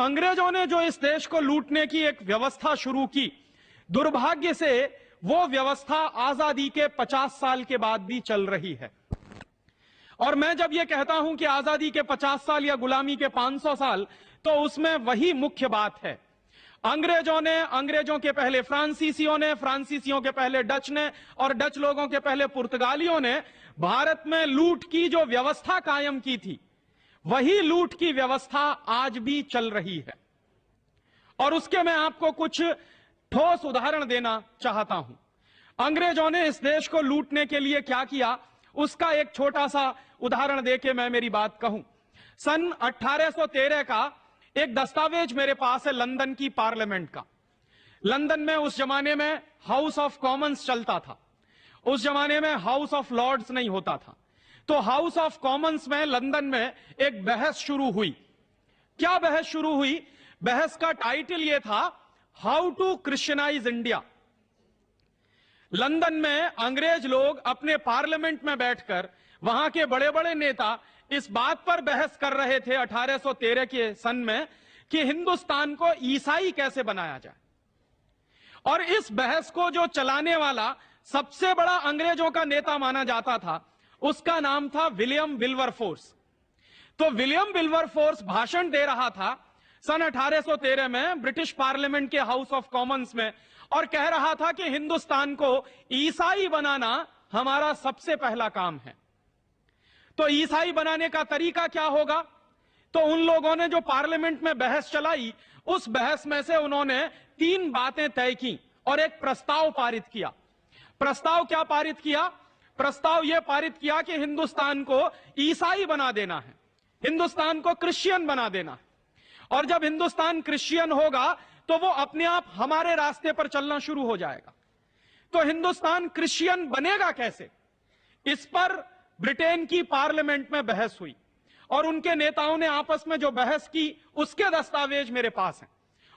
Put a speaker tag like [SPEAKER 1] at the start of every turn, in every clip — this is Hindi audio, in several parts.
[SPEAKER 1] अंग्रेज़ों ने जो इस देश को लूटने की एक व्यवस्था शुरू की, दुर्भाग्य से वो व्यवस्था आज़ादी के 50 साल के बाद भी चल रही है। और मैं जब ये कहता हूँ कि आज़ादी के 50 साल या गुलामी के 500 साल तो उसमें वही मुख्य बात है। अंग्रेज़ों ने, अंग्रेज़ों के पहले फ्रांसीसियों ने, फ्रांसीसियों के पहले डच ने और डच लोगों के पहले पुर्तगालियों ने भारत में लूट की जो व्यवस्था कायम की थी वही लूट की व्यवस्था आज भी चल रही है। और उसके मैं आपको कुछ ठोस उदाहरण देना चाहता हूँ। अंग्रेज़ों ने इस देश को लूटने के लिए क्या किया? उसका एक छोटा सा उदाहरण देके मैं मेरी बात कहूँ। सन 1813 का एक दस्तावेज़ मेरे पास है लंदन की पार्लियामेंट का। लंदन में उस जमाने में हाउस ऑफ़ कॉमन्स चलता था। उस जमाने में हाउस ऑफ़ लॉर्ड्स नहीं होता था। तो हाउस ऑफ़ कॉमन्स में, लंदन में एक बहस शुरू हुई। क्या बहस शुरू हुई? बहस का टाइटल यह था how to Christianise India London में अंग्रेज़ लोग अपने पार्लियामेंट में बैठकर, वहाँ के बड़े बड़े नेता इस बात पर बहस कर रहे थे 1813 के सन में, कि हिंदुस्तान को ईसाई कैसे बनाया जाए। और इस बहस को जो चलाने वाला सबसे बड़ा अंग्रेज़ों का नेता माना जाता था उसका नाम था विलियम विल्वर फोर्स। तो विलियम विल्वर फोर्स भाषण दे रहा था सन 1813 में ब्रिटिश पार्लियामेंट के हाउस ऑफ़ कॉमन्स में और कह रहा था कि हिंदुस्तान को ईसाई बनाना हमारा सबसे पहला काम है। तो ईसाई बनाने का तरीका क्या होगा? तो उन लोगों ने जो पार्लियामेंट में बहस चलाई, उस बहस में से उन्होंने तीन बातें तय की और एक प्रस्ताव पारित किया। प्रस्ताव क्या पारित किया? प्रस्ताव यह पारित किया कि हिंदुस्तान को ईसाई बना देना है। हिंदुस्तान को क्रिश्चियन बना देना है। और जब हिंदुस्तान क्रिश्चियन होगा तो वो अपने आप हमारे रास्ते पर चलना शुरू हो जाएगा। तो हिंदुस्तान क्रिश्चियन बनेगा कैसे? इस पर ब्रिटेन की पार्लियामेंट में बहस हुई। और उनके नेताओं ने आपस में जो बहस की, उसके दस्तावेज़ मेरे पास हैं।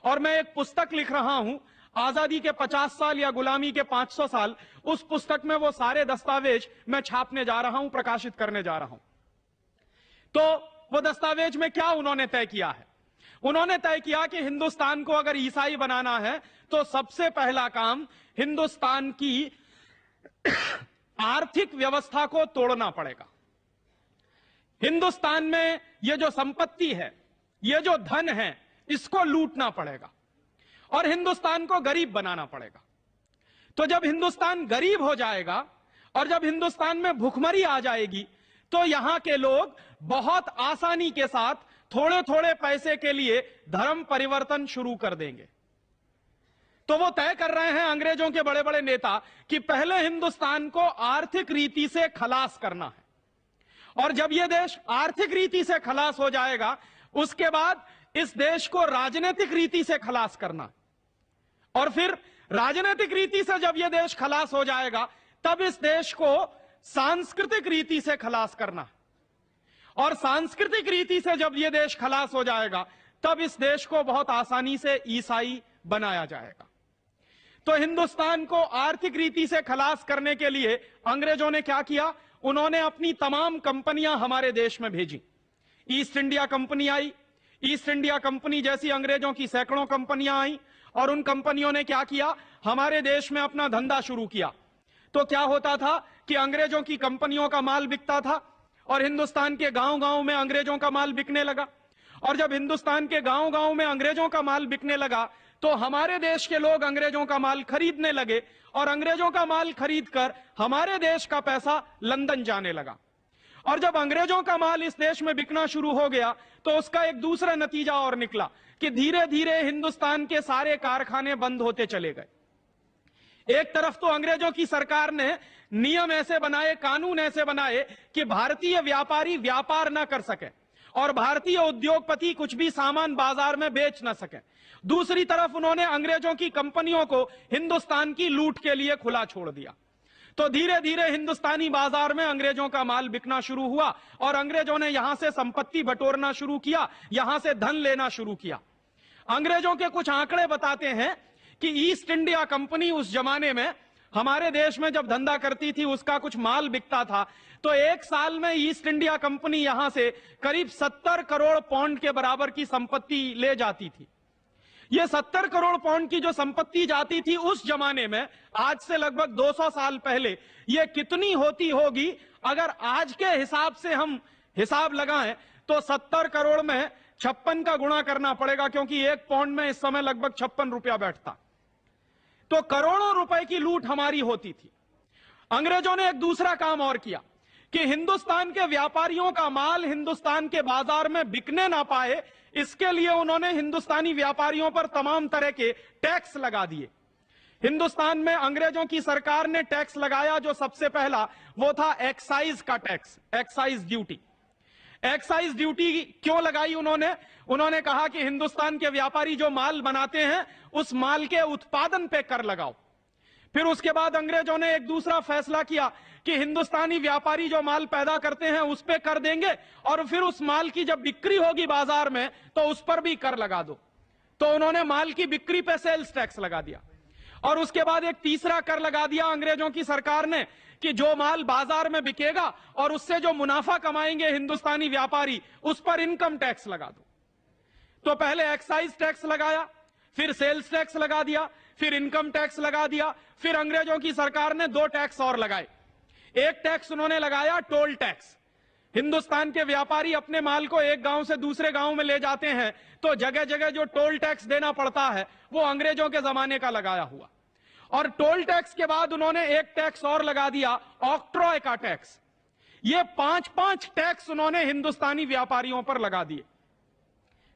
[SPEAKER 1] और मैं एक पुस्तक लिख रहा हूँ आज़ादी के 50 साल या गुलामी के 500 साल, उस पुस्तक में वो सारे दस्तावेज़ मैं छापने जा रहा हूँ, प्रकाशित करने जा रहा हूँ। तो वो दस्तावेज़ में क्या उन्होंने तय किया है? उन्होंने तय किया कि हिंदुस्तान को अगर ईसाई बनाना है तो सबसे पहला काम हिंदुस्तान की आर्थिक व्यवस्था को तोड़ना पड़ेगा। हिंदुस्तान में यह जो संपत्ति है यह जो धन है, इसको लूटना पड़ेगा। और हिंदुस्तान को गरीब बनाना पड़ेगा। तो जब हिंदुस्तान गरीब हो जाएगा और जब हिंदुस्तान में भुखमरी आ जाएगी तो यहाँ के लोग बहुत आसानी के साथ थोड़े थोड़े पैसे के लिए धर्म परिवर्तन शुरू कर देंगे। तो वो तय कर रहे हैं अंग्रेज़ों के बड़े बड़े नेता कि पहले हिंदुस्तान को आर्थिक रीति से खलास करना है। और जब यह देश आर्थिक रीति से खलास हो जाएगा, उसके बाद इस देश को राजनीतिक रीति से खलास करना और फिर राजनीतिक रीति से जब यह देश खलास हो जाएगा, तब इस देश को सांस्कृतिक रीति से खलास करना। और सांस्कृतिक रीति से जब यह देश खलास हो जाएगा, तब इस देश को बहुत आसानी से ईसाई बनाया जाएगा। तो हिंदुस्तान को आर्थिक रीति से खलास करने के लिए अंग्रेज़ों ने क्या किया? उन्होंने अपनी तमाम कंपनियाँ हमारे देश में भेजी। ईस्ट इंडिया कंपनी आई, ईस्ट इंडिया कंपनी जैसी अंग्रेज़ों की सैकड़ों कंपनियाँ आई और उन कंपनियों ने क्या किया? हमारे देश में अपना धंधा शुरू किया। तो क्या होता था कि अंग्रेज़ों की कंपनियों का माल बिकता था और हिंदुस्तान के गाँव गाँव में अंग्रेज़ों का माल बिकने लगा। और जब हिंदुस्तान के गाँव गाँव में अंग्रेज़ों का माल बिकने लगा तो हमारे देश के लोग अंग्रेज़ों का माल खरीदने लगे और अंग्रेज़ों का माल खरीद कर हमारे देश का पैसा लंदन जाने लगा। और जब अंग्रेज़ों का माल इस देश में बिकना शुरू हो गया तो उसका एक दूसरा नतीजा और निकला कि धीरे धीरे हिंदुस्तान के सारे कारखाने बंद होते चले गए। एक तरफ़ तो अंग्रेज़ों की सरकार ने नियम ऐसे बनाए, कानून ऐसे बनाए कि भारतीय व्यापारी व्यापार ना कर सके और भारतीय उद्योगपति कुछ भी सामान बाज़ार में बेच ना सके। दूसरी तरफ़ उन्होंने अंग्रेज़ों की कंपनियों को हिंदुस्तान की लूट के लिए खुला छोड़ दिया। तो धीरे धीरे हिंदुस्तानी बाज़ार में अंग्रेज़ों का माल बिकना शुरू हुआ और अंग्रेज़ों ने यहाँ से संपत्ति बटोरना शुरू किया, यहाँ से धन लेना शुरू किया। अंग्रेज़ों के कुछ आंकड़े बताते हैं कि ईस्ट इंडिया कंपनी उस जमाने में, हमारे देश में जब धंधा करती थी, उसका कुछ माल बिकता था। तो एक साल में ईस्ट इंडिया कंपनी यहाँ से करीब 70 करोड़ पौंड के बराबर की संपत्ति ले जाती थी। ये 70 करोड़ पाउंड की जो संपत्ति जाती थी उस जमाने में, आज से लगभग 200 साल पहले, ये कितनी होती होगी? अगर आज के हिसाब से हम हिसाब लगाएँ तो 70 करोड़ में छप्पन का गुणा करना पड़ेगा, क्योंकि एक पौंड में इस समय लगभग छप्पन रुपया बैठता। तो करोड़ों रुपए की लूट हमारी होती थी। अंग्रेज़ों ने एक दूसरा काम और किया, कि हिंदुस्तान के व्यापारियों का माल हिंदुस्तान के बाज़ार में बिकने ना पाए इसके लिए उन्होंने हिंदुस्तानी व्यापारियों पर तमाम तरह के टैक्स लगा दिए। हिंदुस्तान में अंग्रेज़ों की सरकार ने टैक्स लगाया जो सबसे पहला, वो था एक्साइज का tax, excise duty. Excise duty क्यों लगाई उन्होंने? उन्होंने कहा कि हिंदुस्तान के व्यापारी जो माल बनाते हैं, उस माल के उत्पादन पे कर लगाओ। फिर उसके बाद अंग्रेज़ों ने एक दूसरा फैसला किया कि हिंदुस्तानी व्यापारी जो माल पैदा करते हैं, उस पर कर देंगे और फिर उस माल की जब बिक्री होगी बाज़ार में तो उस पर भी कर लगा दो। तो उन्होंने माल की बिक्री पे सेल्स टैक्स लगा दिया। और उसके बाद एक तीसरा कर लगा दिया अंग्रेज़ों की सरकार ने कि जो माल बाज़ार में बिकेगा और उससे जो मुनाफा कमाएँगे हिंदुस्तानी व्यापारी, उस पर इनकम टैक्स लगा दो। तो पहले एक्साइज टैक्स लगाया, फिर सेल्स टैक्स लगा दिया फिर इनकम टैक्स लगा दिया, फिर अंग्रेज़ों की सरकार ने दो टैक्स और लगाए। एक टैक्स उन्होंने लगाया, टोल टैक्स। हिंदुस्तान के व्यापारी अपने माल को एक गाँव से दूसरे गाँव में ले जाते हैं तो जगह जगह जो टोल टैक्स देना पड़ता है, वो अंग्रेज़ों के जमाने का लगाया हुआ। और टोल टैक्स के बाद उन्होंने एक टैक्स और लगा दिया, ऑक्ट्रॉय का टैक्स। ये पाँच पाँच टैक्स उन्होंने हिंदुस्तानी व्यापारियों पर लगा दिए।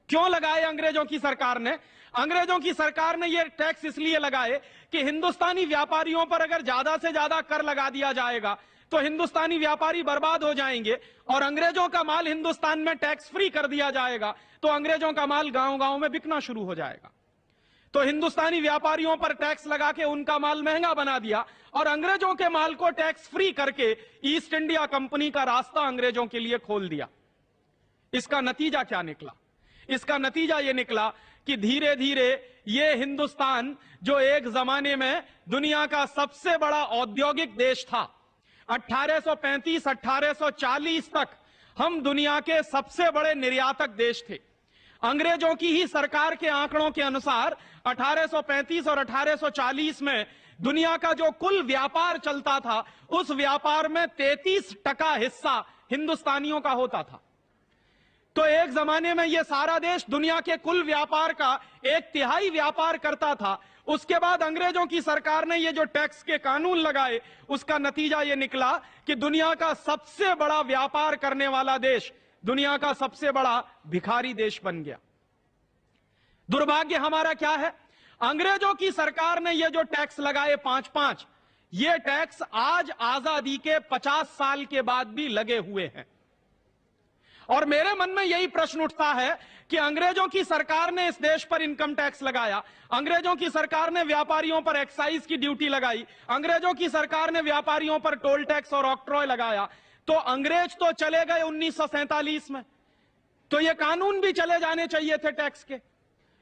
[SPEAKER 1] क्यों लगाए अंग्रेज़ों की सरकार ने? अंग्रेज़ों की सरकार ने यह टैक्स इसलिए लगाए कि हिंदुस्तानी व्यापारियों पर अगर ज़्यादा से ज़्यादा कर लगा दिया जाएगा तो हिंदुस्तानी व्यापारी बर्बाद हो जाएँगे और अंग्रेज़ों का माल हिंदुस्तान में टैक्स फ्री कर दिया जाएगा तो अंग्रेज़ों का माल गाँव गाँव में बिकना शुरू हो जाएगा। तो हिंदुस्तानी व्यापारियों पर टैक्स लगा के उनका माल महँगा बना दिया और अंग्रेज़ों के माल को टैक्स फ्री करके ईस्ट इंडिया कंपनी का रास्ता अंग्रेज़ों के लिए खोल दिया। इसका नतीजा क्या निकला? इसका नतीजा यह निकला कि धीरे धीरे ये हिंदुस्तान, जो एक जमाने में दुनिया का सबसे बड़ा औद्योगिक देश था 1835 1840 तक हम दुनिया के सबसे बड़े निर्यातक देश थे। अंग्रेज़ों की ही सरकार के आंकड़ों के अनुसार 1835 और 1840 में दुनिया का जो कुल व्यापार चलता था, उस व्यापार में 33 टका हिस्सा हिंदुस्तानियों का होता था। तो एक जमाने में यह सारा देश दुनिया के कुल व्यापार का एक तिहाई व्यापार करता था। उसके बाद अंग्रेज़ों की सरकार ने ये जो टैक्स के कानून लगाए, उसका नतीजा ये निकला कि दुनिया का सबसे बड़ा व्यापार करने वाला देश, दुनिया का सबसे बड़ा भिखारी देश बन गया। दुर्भाग्य हमारा क्या है? अंग्रेज़ों की सरकार ने ये जो टैक्स लगाए पाँच पाँच ये टैक्स आज आज़ादी के पचास साल के बाद भी लगे हुए हैं। और मेरे मन में यही प्रश्न उठता है कि अंग्रेज़ों की सरकार ने इस देश पर इनकम टैक्स लगाया। अंग्रेज़ों की सरकार ने व्यापारियों पर एक्साइज की ड्यूटी लगाई। अंग्रेज़ों की सरकार ने व्यापारियों पर टोल टैक्स और ऑक्ट्रॉय लगाया। तो अंग्रेज़ तो चले गए उन्नीस में। तो ये कानून भी चले जाने चाहिए थे टैक्स के।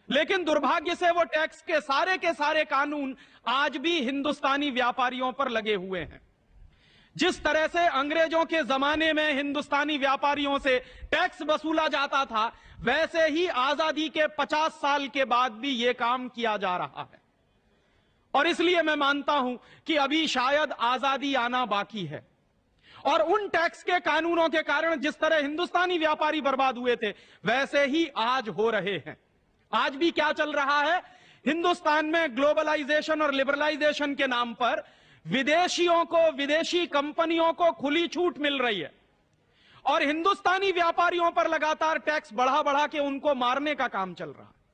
[SPEAKER 1] लेकिन दुर्भाग्य से वो टैक्स के सारे के सारे कानून आज भी हिंदुस्तानी व्यापारियों पर लगे हुए हैं। जिस तरह से अंग्रेज़ों के जमाने में हिंदुस्तानी व्यापारियों से टैक्स वसूला जाता था, वैसे ही आज़ादी के 50 साल के बाद भी यह काम किया जा रहा है। और इसलिए मैं मानता हूँ कि अभी शायद आज़ादी आना बाकी है। और उन टैक्स के कानूनों के कारण जिस तरह हिंदुस्तानी व्यापारी बर्बाद हुए थे, वैसे ही आज हो रहे हैं। आज भी क्या चल रहा है? हिंदुस्तान में ग्लोबलाइजेशन और लिबरलाइजेशन के नाम पर विदेशियों को, विदेशी कंपनियों को खुली छूट मिल रही है। और हिंदुस्तानी व्यापारियों पर लगातार टैक्स बढ़ा बढ़ा के उनको मारने का काम चल रहा है।